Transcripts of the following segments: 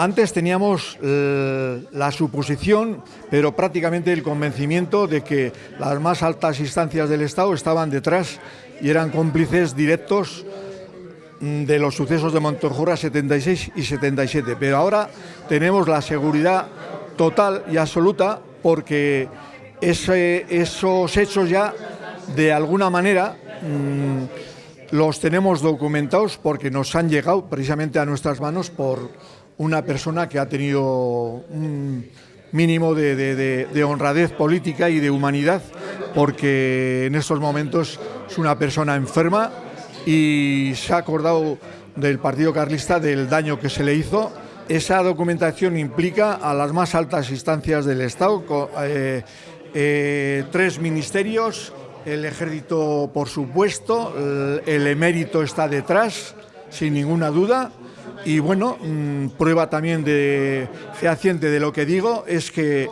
Antes teníamos eh, la suposición, pero prácticamente el convencimiento de que las más altas instancias del Estado estaban detrás y eran cómplices directos mm, de los sucesos de Montorjura 76 y 77. Pero ahora tenemos la seguridad total y absoluta porque esos hechos ya, de alguna manera, mm, los tenemos documentados porque nos han llegado precisamente a nuestras manos por una persona que ha tenido un mínimo de, honradez política y de humanidad, porque en estos momentos es una persona enferma y se ha acordado del Partido Carlista del daño que se le hizo. Esa documentación implica a las más altas instancias del Estado, eh, eh, tres ministerios, el ejército por supuesto, el emérito está detrás, sin ninguna duda, y bueno, mm, prueba también de fehaciente de lo que digo es que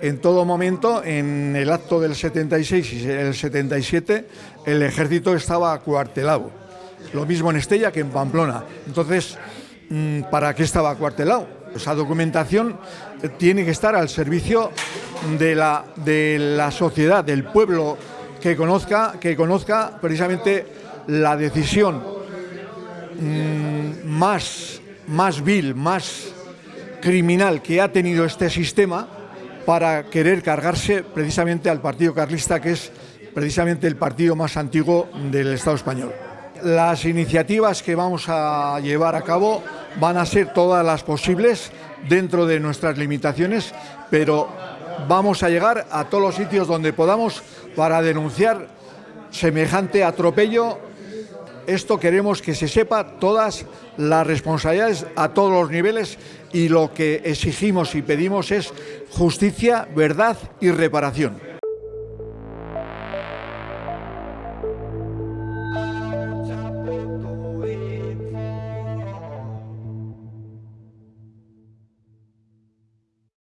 en todo momento, en el acto del 76 y el 77, el ejército estaba acuartelado. Lo mismo en Estella que en Pamplona. Entonces, mm, ¿para qué estaba acuartelado? Esa documentación tiene que estar al servicio de la, de la sociedad, del pueblo, que conozca, que conozca precisamente la decisión más, más vil, más criminal que ha tenido este sistema para querer cargarse precisamente al Partido Carlista, que es precisamente el partido más antiguo del Estado español. Las iniciativas que vamos a llevar a cabo van a ser todas las posibles dentro de nuestras limitaciones, pero vamos a llegar a todos los sitios donde podamos para denunciar semejante atropello esto queremos que se sepa todas las responsabilidades a todos los niveles y lo que exigimos y pedimos es justicia, verdad y reparación.